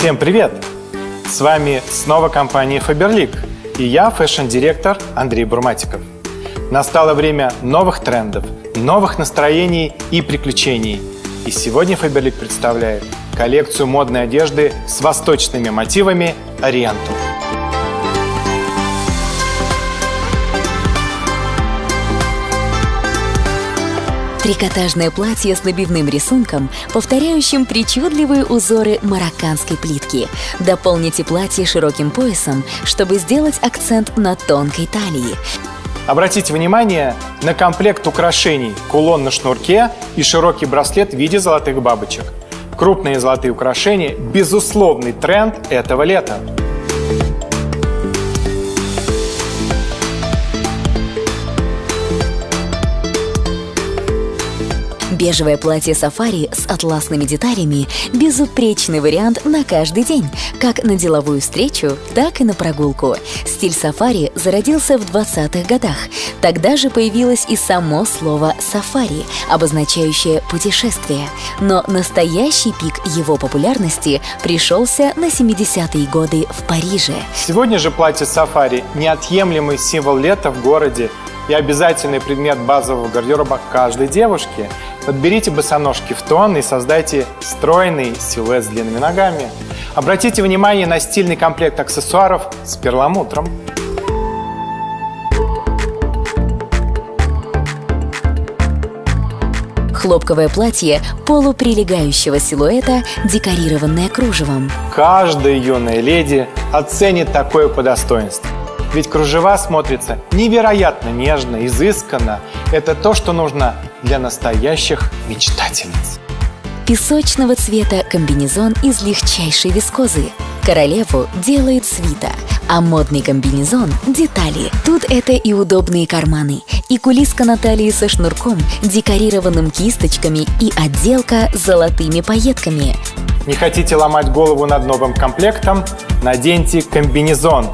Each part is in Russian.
Всем привет! С вами снова компания Faberlic и я, fashion-директор Андрей Бурматиков. Настало время новых трендов, новых настроений и приключений. И сегодня Faberlic представляет коллекцию модной одежды с восточными мотивами Oriental. Трикотажное платье с набивным рисунком, повторяющим причудливые узоры марокканской плитки. Дополните платье широким поясом, чтобы сделать акцент на тонкой талии. Обратите внимание на комплект украшений, кулон на шнурке и широкий браслет в виде золотых бабочек. Крупные золотые украшения – безусловный тренд этого лета. Бежевое платье сафари с атласными деталями – безупречный вариант на каждый день, как на деловую встречу, так и на прогулку. Стиль сафари зародился в 20-х годах. Тогда же появилось и само слово «сафари», обозначающее «путешествие». Но настоящий пик его популярности пришелся на 70-е годы в Париже. Сегодня же платье сафари – неотъемлемый символ лета в городе и обязательный предмет базового гардероба каждой девушки. Подберите босоножки в тон и создайте стройный силуэт с длинными ногами. Обратите внимание на стильный комплект аксессуаров с перламутром. Хлопковое платье полуприлегающего силуэта, декорированное кружевом. Каждая юная леди оценит такое по достоинству. Ведь кружева смотрятся невероятно нежно, изысканно. Это то, что нужно для настоящих мечтательниц. Песочного цвета комбинезон из легчайшей вискозы. Королеву делает свита, а модный комбинезон – детали. Тут это и удобные карманы, и кулиска на талии со шнурком, декорированным кисточками и отделка золотыми пайетками. Не хотите ломать голову над новым комплектом? Наденьте комбинезон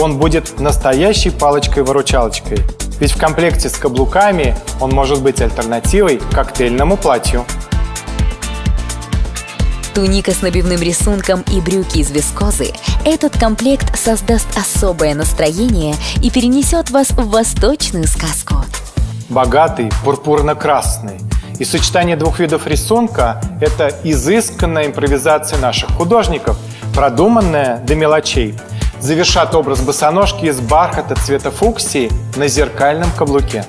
он будет настоящей палочкой-выручалочкой. Ведь в комплекте с каблуками он может быть альтернативой коктейльному платью. Туника с набивным рисунком и брюки из вискозы – этот комплект создаст особое настроение и перенесет вас в восточную сказку. Богатый, пурпурно-красный. И сочетание двух видов рисунка – это изысканная импровизация наших художников, продуманная до мелочей – завершат образ босоножки из бархата цвета фуксии на зеркальном каблуке.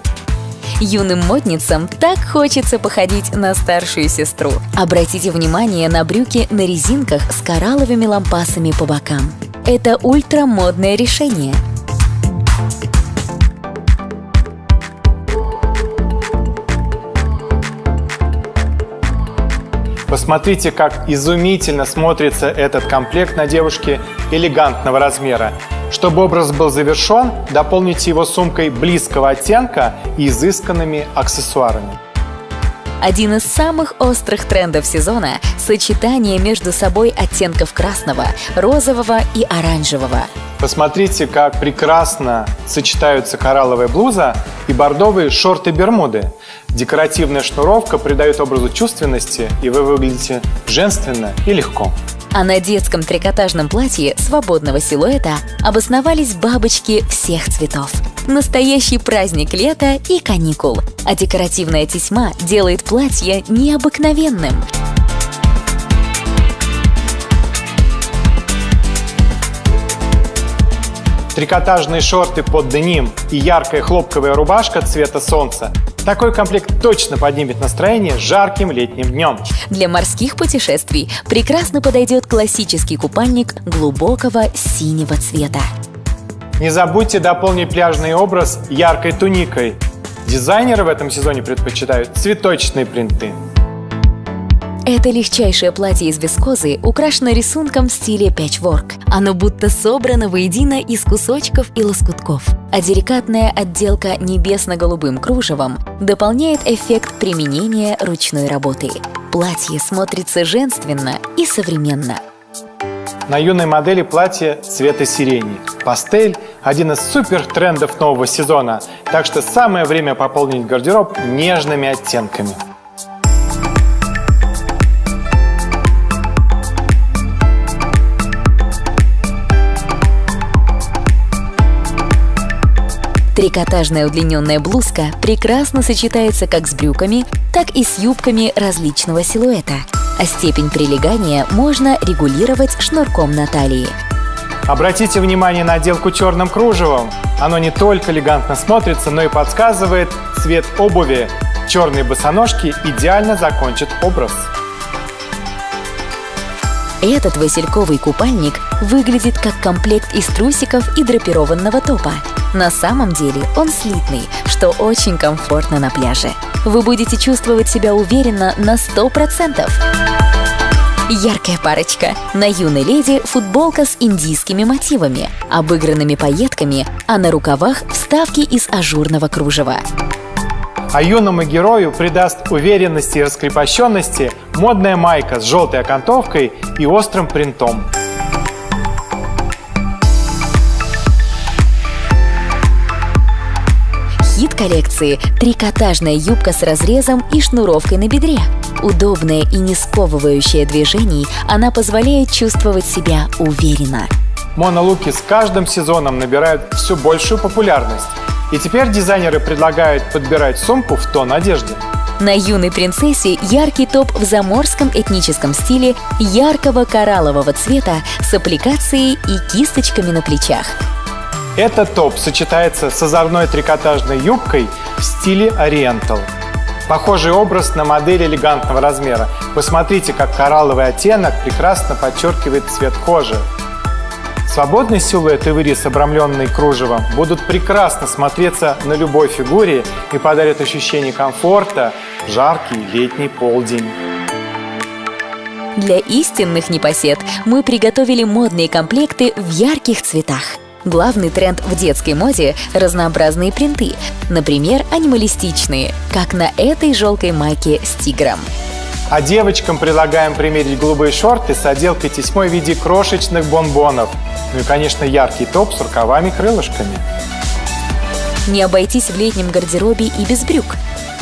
Юным модницам так хочется походить на старшую сестру. Обратите внимание на брюки на резинках с коралловыми лампасами по бокам. Это ультрамодное решение – Посмотрите, как изумительно смотрится этот комплект на девушке элегантного размера. Чтобы образ был завершен, дополните его сумкой близкого оттенка и изысканными аксессуарами. Один из самых острых трендов сезона – сочетание между собой оттенков красного, розового и оранжевого. Посмотрите, как прекрасно сочетаются коралловая блуза и бордовые шорты-бермуды. Декоративная шнуровка придает образу чувственности, и вы выглядите женственно и легко. А на детском трикотажном платье свободного силуэта обосновались бабочки всех цветов. Настоящий праздник лета и каникул. А декоративная тесьма делает платье необыкновенным – трикотажные шорты под деним и яркая хлопковая рубашка цвета солнца, такой комплект точно поднимет настроение жарким летним днем. Для морских путешествий прекрасно подойдет классический купальник глубокого синего цвета. Не забудьте дополнить пляжный образ яркой туникой. Дизайнеры в этом сезоне предпочитают цветочные принты. Это легчайшее платье из вискозы украшено рисунком в стиле пэтчворк. Оно будто собрано воедино из кусочков и лоскутков. А деликатная отделка небесно-голубым кружевом дополняет эффект применения ручной работы. Платье смотрится женственно и современно. На юной модели платье цвета сирени. Пастель – один из супер трендов нового сезона, так что самое время пополнить гардероб нежными оттенками. Трикотажная удлиненная блузка прекрасно сочетается как с брюками, так и с юбками различного силуэта, а степень прилегания можно регулировать шнурком на талии. Обратите внимание на отделку черным кружевом. Оно не только элегантно смотрится, но и подсказывает цвет обуви. Черные босоножки идеально закончат образ. Этот васильковый купальник выглядит как комплект из трусиков и драпированного топа. На самом деле он слитный, что очень комфортно на пляже. Вы будете чувствовать себя уверенно на 100%. Яркая парочка. На юной леди футболка с индийскими мотивами, обыгранными пайетками, а на рукавах вставки из ажурного кружева. А юному герою придаст уверенности и раскрепощенности модная майка с желтой окантовкой и острым принтом. Коллекции – трикотажная юбка с разрезом и шнуровкой на бедре. Удобная и не сковывающая движений, она позволяет чувствовать себя уверенно. Монолуки с каждым сезоном набирают все большую популярность. И теперь дизайнеры предлагают подбирать сумку в тон одежды. На юной принцессе яркий топ в заморском этническом стиле яркого кораллового цвета с аппликацией и кисточками на плечах. Этот топ сочетается с озорной трикотажной юбкой в стиле ориентал. Похожий образ на модель элегантного размера. Посмотрите, как коралловый оттенок прекрасно подчеркивает цвет кожи. Свободный силуэт и вырез, обрамленный кружевом, будут прекрасно смотреться на любой фигуре и подарят ощущение комфорта в жаркий летний полдень. Для истинных непосед мы приготовили модные комплекты в ярких цветах. Главный тренд в детской моде – разнообразные принты, например, анималистичные, как на этой желтой майке с тигром. А девочкам предлагаем примерить голубые шорты с отделкой тесьмой в виде крошечных бонбонов. Ну и, конечно, яркий топ с рукавами-крылышками. Не обойтись в летнем гардеробе и без брюк.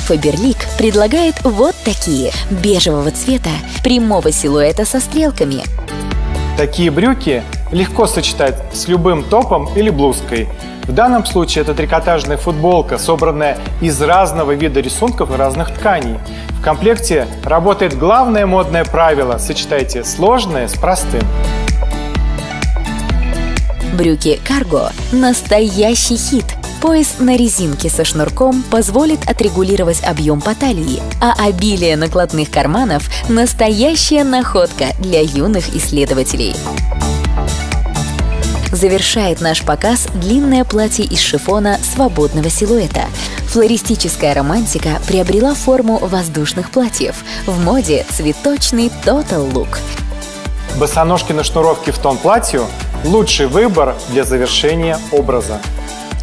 Фаберлик предлагает вот такие – бежевого цвета, прямого силуэта со стрелками. Такие брюки легко сочетать с любым топом или блузкой. В данном случае это трикотажная футболка, собранная из разного вида рисунков и разных тканей. В комплекте работает главное модное правило – сочетайте сложное с простым. Брюки карго – настоящий хит. Пояс на резинке со шнурком позволит отрегулировать объем по талии, а обилие накладных карманов – настоящая находка для юных исследователей. Завершает наш показ длинное платье из шифона свободного силуэта. Флористическая романтика приобрела форму воздушных платьев. В моде цветочный Total Look. Босоножки на шнуровке в тон платью – лучший выбор для завершения образа.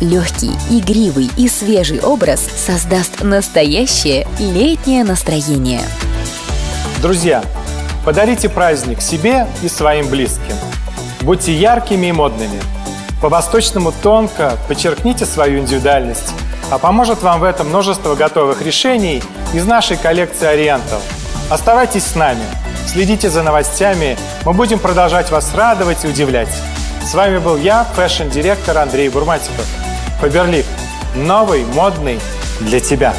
Легкий, игривый и свежий образ создаст настоящее летнее настроение. Друзья, подарите праздник себе и своим близким. Будьте яркими и модными. По-восточному тонко подчеркните свою индивидуальность, а поможет вам в этом множество готовых решений из нашей коллекции Oriental. Оставайтесь с нами, следите за новостями, мы будем продолжать вас радовать и удивлять. С вами был я, fashion-директор Андрей Бурматиков. Faberlic. Новый, модный для тебя.